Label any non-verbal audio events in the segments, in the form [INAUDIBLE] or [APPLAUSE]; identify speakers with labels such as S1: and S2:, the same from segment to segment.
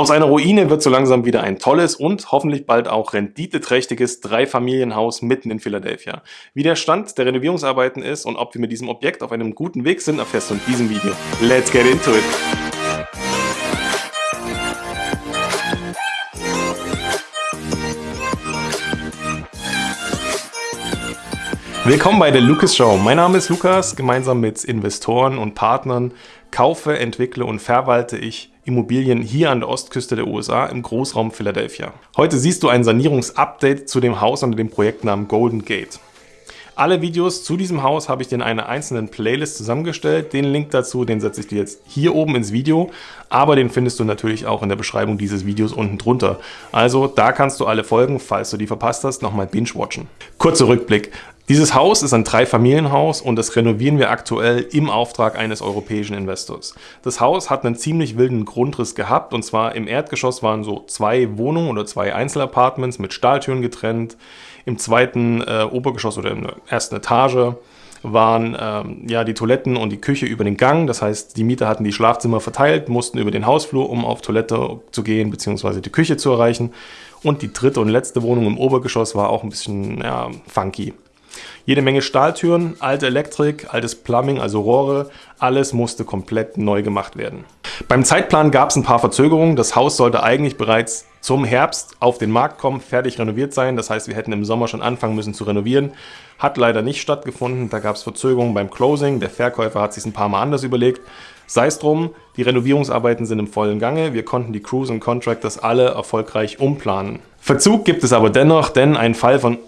S1: Aus einer Ruine wird so langsam wieder ein tolles und hoffentlich bald auch renditeträchtiges Dreifamilienhaus mitten in Philadelphia. Wie der Stand der Renovierungsarbeiten ist und ob wir mit diesem Objekt auf einem guten Weg sind, erfährst du in diesem Video. Let's get into it! Willkommen bei der Lucas Show. Mein Name ist Lukas. Gemeinsam mit Investoren und Partnern kaufe, entwickle und verwalte ich Immobilien hier an der Ostküste der USA im Großraum Philadelphia. Heute siehst du ein Sanierungsupdate zu dem Haus unter dem Projektnamen Golden Gate. Alle Videos zu diesem Haus habe ich dir in einer einzelnen Playlist zusammengestellt. Den Link dazu, den setze ich dir jetzt hier oben ins Video, aber den findest du natürlich auch in der Beschreibung dieses Videos unten drunter. Also da kannst du alle Folgen, falls du die verpasst hast, nochmal binge-watchen. Kurzer Rückblick. Dieses Haus ist ein Dreifamilienhaus und das renovieren wir aktuell im Auftrag eines europäischen Investors. Das Haus hat einen ziemlich wilden Grundriss gehabt und zwar im Erdgeschoss waren so zwei Wohnungen oder zwei Einzelapartments mit Stahltüren getrennt. Im zweiten äh, Obergeschoss oder in der ersten Etage waren ähm, ja die Toiletten und die Küche über den Gang. Das heißt, die Mieter hatten die Schlafzimmer verteilt, mussten über den Hausflur, um auf Toilette zu gehen bzw. die Küche zu erreichen. Und die dritte und letzte Wohnung im Obergeschoss war auch ein bisschen ja, funky. Jede Menge Stahltüren, alte Elektrik, altes Plumbing, also Rohre, alles musste komplett neu gemacht werden. Beim Zeitplan gab es ein paar Verzögerungen. Das Haus sollte eigentlich bereits zum Herbst auf den Markt kommen, fertig renoviert sein. Das heißt, wir hätten im Sommer schon anfangen müssen zu renovieren. Hat leider nicht stattgefunden. Da gab es Verzögerungen beim Closing. Der Verkäufer hat sich ein paar Mal anders überlegt. Sei es drum, die Renovierungsarbeiten sind im vollen Gange. Wir konnten die Crews und Contractors alle erfolgreich umplanen. Verzug gibt es aber dennoch, denn ein Fall von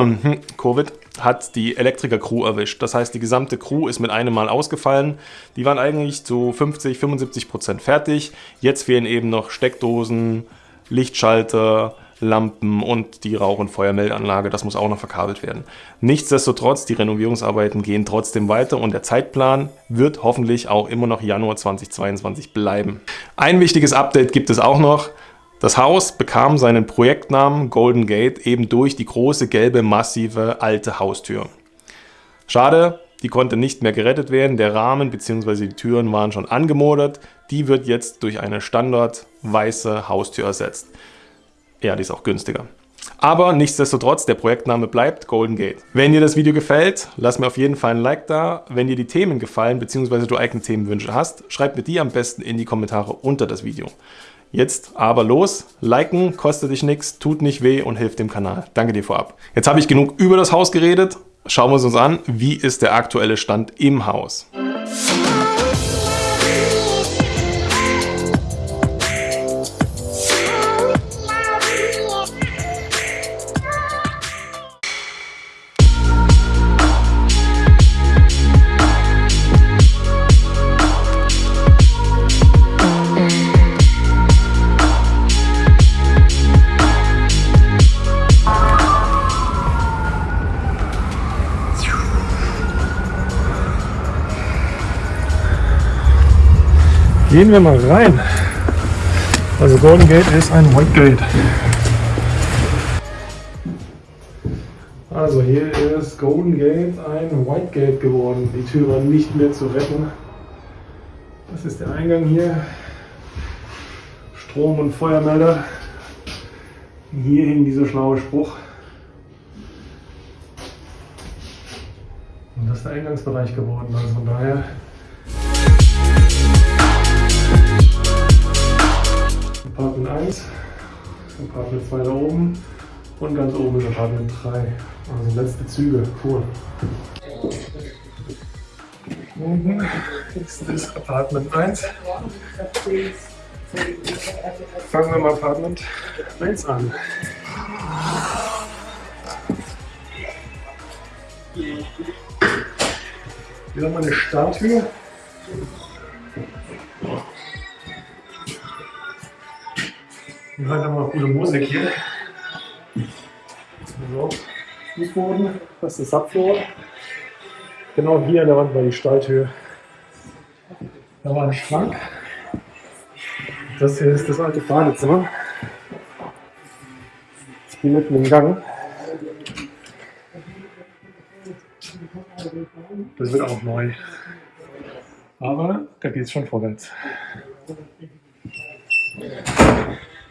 S1: [COUGHS] Covid hat die Elektriker-Crew erwischt. Das heißt, die gesamte Crew ist mit einem Mal ausgefallen. Die waren eigentlich zu 50, 75 Prozent fertig. Jetzt fehlen eben noch Steckdosen, Lichtschalter, Lampen und die Rauch- und Feuermeldeanlage. Das muss auch noch verkabelt werden. Nichtsdestotrotz, die Renovierungsarbeiten gehen trotzdem weiter und der Zeitplan wird hoffentlich auch immer noch Januar 2022 bleiben. Ein wichtiges Update gibt es auch noch. Das Haus bekam seinen Projektnamen Golden Gate eben durch die große gelbe massive alte Haustür. Schade, die konnte nicht mehr gerettet werden. Der Rahmen bzw. die Türen waren schon angemodert. Die wird jetzt durch eine standard weiße Haustür ersetzt. Ja, die ist auch günstiger. Aber nichtsdestotrotz, der Projektname bleibt Golden Gate. Wenn dir das Video gefällt, lass mir auf jeden Fall ein Like da. Wenn dir die Themen gefallen bzw. du eigene Themenwünsche hast, schreib mir die am besten in die Kommentare unter das Video. Jetzt aber los, liken, kostet dich nichts, tut nicht weh und hilft dem Kanal. Danke dir vorab. Jetzt habe ich genug über das Haus geredet. Schauen wir es uns an, wie ist der aktuelle Stand im Haus. Gehen wir mal rein. Also Golden Gate ist ein White Gate. Also hier ist Golden Gate ein White Gate geworden. Die Tür war nicht mehr zu retten. Das ist der Eingang hier. Strom- und Feuermelder. Hier hing dieser schlaue Spruch. Und das ist der Eingangsbereich geworden. Also von daher Apartment 1, Apartment 2 da oben und ganz oben ist Apartment 3. Also letzte Züge, cool. Oben ist das Apartment 1. Fangen wir mal Apartment 1 an. Hier haben wir eine Statue. Wir hören immer gute Musik hier. So, Fußboden, das ist Subfloor. Genau hier an der Wand war die Stalltür. Da war ein Schrank. Das hier ist das alte Badezimmer. Hier mitten im Gang. Das wird auch neu. Aber da geht es schon vorwärts.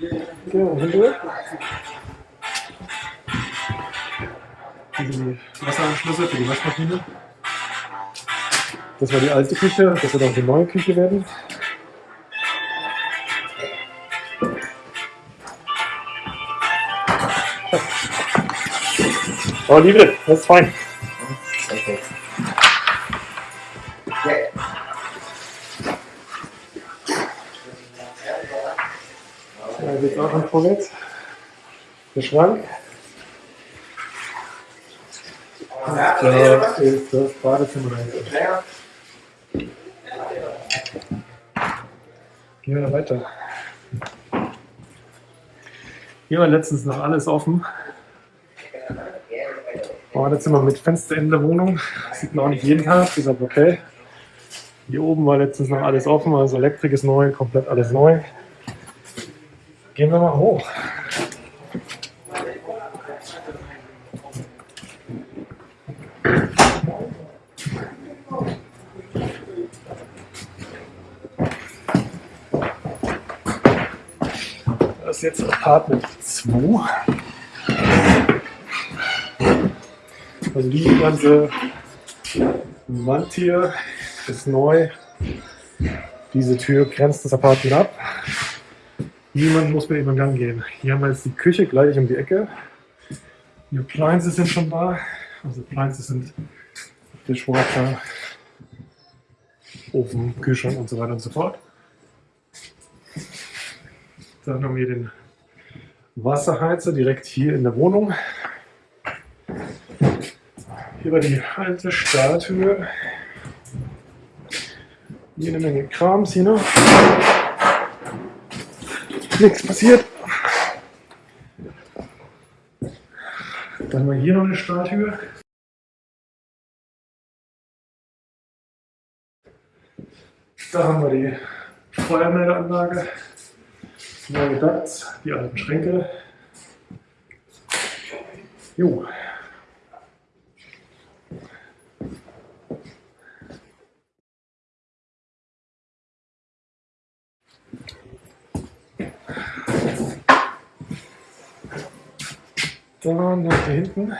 S2: Genau, hinter. die Wasseranschlüsse für die Waschmaschine. Das war die alte Küche, das wird auch die neue Küche werden. Oh, liebe, das ist fein. Da geht auch schon vorwärts. Der Schrank. Da ist das Badezimmer. Gehen wir weiter. Hier war letztens noch alles offen. Badezimmer mit Fenster in der Wohnung. Sieht man auch nicht jeden Tag, ist aber okay. Hier oben war letztens noch alles offen, also Elektrik ist neu, komplett alles neu. Gehen wir mal hoch. Das ist jetzt Apartment 2. Also die ganze Wand hier ist neu. Diese Tür grenzt das Apartment ab. Niemand muss mehr über den Gang gehen. Hier haben wir jetzt die Küche gleich um die Ecke. Die Appliances sind schon da. Also Appliances sind Dishwasher, Ofen, Kühlschrank und so weiter und so fort. Dann haben wir den Wasserheizer direkt hier in der Wohnung. Hier war die alte. Hier eine Menge Krams hier noch nichts passiert. Dann haben wir hier noch eine Starthöhe. Da haben wir die Feuermeldeanlage, neue Ducts, die alten Schränke. Jo. Dann nach hier hinten.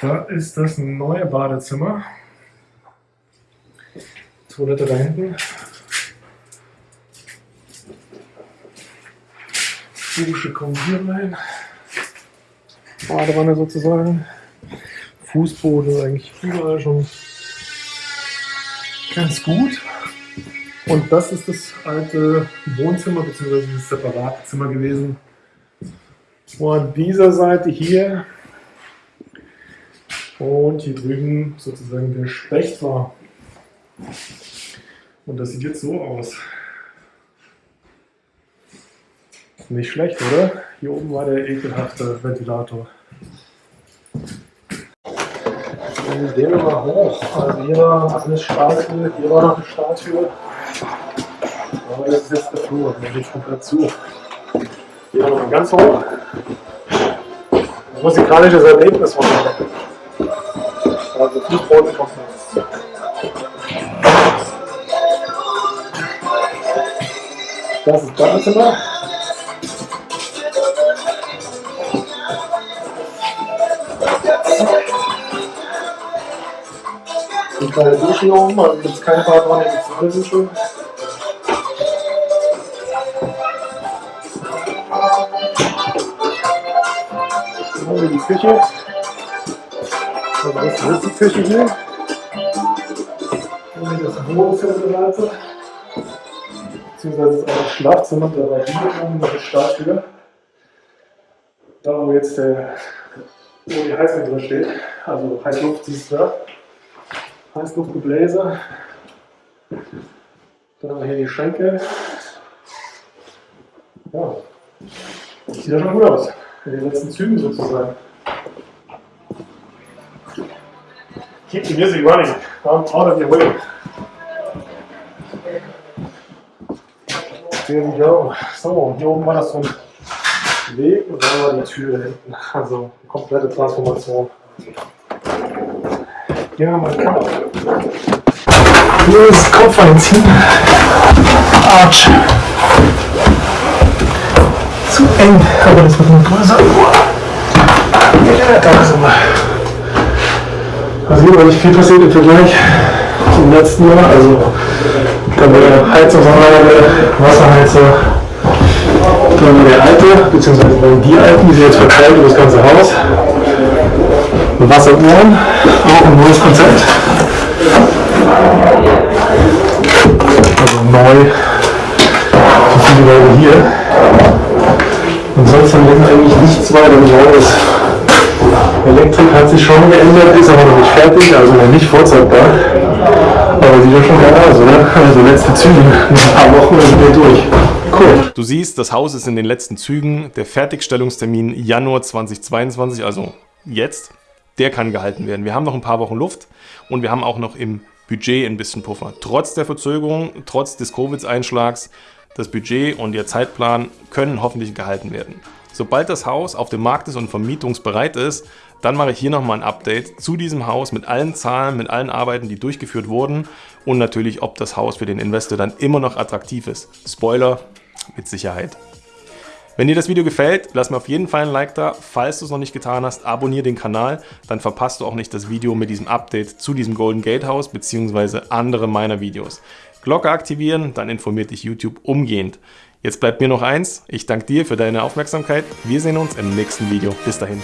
S2: Da ist das neue Badezimmer. Toilette da hinten. Dusche kommt hier rein. Badewanne sozusagen. Fußboden eigentlich überall schon ganz gut. Und das ist das alte Wohnzimmer bzw. das separate Zimmer gewesen. Vor dieser Seite hier und hier drüben sozusagen der Specht war. Und das sieht jetzt so aus. Nicht schlecht, oder? Hier oben war der ekelhafte Ventilator. Gehen wir mal hoch. Also hier war eine Stahltür, hier war noch eine Stahltür. Aber das ist jetzt der Flur, der geht komplett zu. Gehen wir mal ganz hoch. Ein musikalisches Erlebnis von mir. Also Fußboden kommt jetzt. Das ist Badezimmer. Die kleine Dusche hier oben, also gibt es keine Badwanne, eine Dusche. haben wir die Küche. Also das ist die Küche hier. Und hier das Wohnzimmer Beziehungsweise ist auch das Schlafzimmer, da war hier oben noch das Startstühle. Da wo jetzt der, wo die Heizung drin steht, also Heißluft siehst du da. Heißluftgebläse. Dann haben wir hier die Schränke. Ja, sieht ja schon gut aus in den letzten Zügen sozusagen. Keep the music running. I'm out of your way. There we go. So, hier oben war das so ein Weg und dann war die Tür hinten. Also komplette Transformation. Gehen wir mal Kopf. Ist Kopf einziehen. Autsch. Zu eng, aber das wird noch größer. Ja, da sind wir. Also hier war nicht viel passiert im Vergleich zum letzten Jahr. Also da war der Heizungsanlage, Wasserheizer, dann der alte, beziehungsweise die alten, die sind jetzt verteilt über das ganze Haus. Wasseruhren, auch ein neues Konzept. Neu, so viele Leute hier. Und sonst eigentlich nichts weiter Neues. Elektrik hat sich schon geändert, ist aber noch nicht fertig, also noch nicht vorzeigbar. Aber sieht ja schon geil aus, oder? Also letzte Züge, [LAUGHS] ein paar Wochen sind wir durch. Cool.
S1: Du siehst, das Haus ist in den letzten Zügen. Der Fertigstellungstermin Januar 2022, also jetzt, der kann gehalten werden. Wir haben noch ein paar Wochen Luft und wir haben auch noch im Budget ein bisschen Puffer. Trotz der Verzögerung, trotz des Covid-Einschlags, das Budget und der Zeitplan können hoffentlich gehalten werden. Sobald das Haus auf dem Markt ist und vermietungsbereit ist, dann mache ich hier nochmal ein Update zu diesem Haus mit allen Zahlen, mit allen Arbeiten, die durchgeführt wurden und natürlich, ob das Haus für den Investor dann immer noch attraktiv ist. Spoiler, mit Sicherheit. Wenn dir das Video gefällt, lass mir auf jeden Fall ein Like da. Falls du es noch nicht getan hast, abonniere den Kanal, dann verpasst du auch nicht das Video mit diesem Update zu diesem Golden Gate Haus bzw. andere meiner Videos. Glocke aktivieren, dann informiert dich YouTube umgehend. Jetzt bleibt mir noch eins, ich danke dir für deine Aufmerksamkeit. Wir sehen uns im nächsten Video. Bis dahin.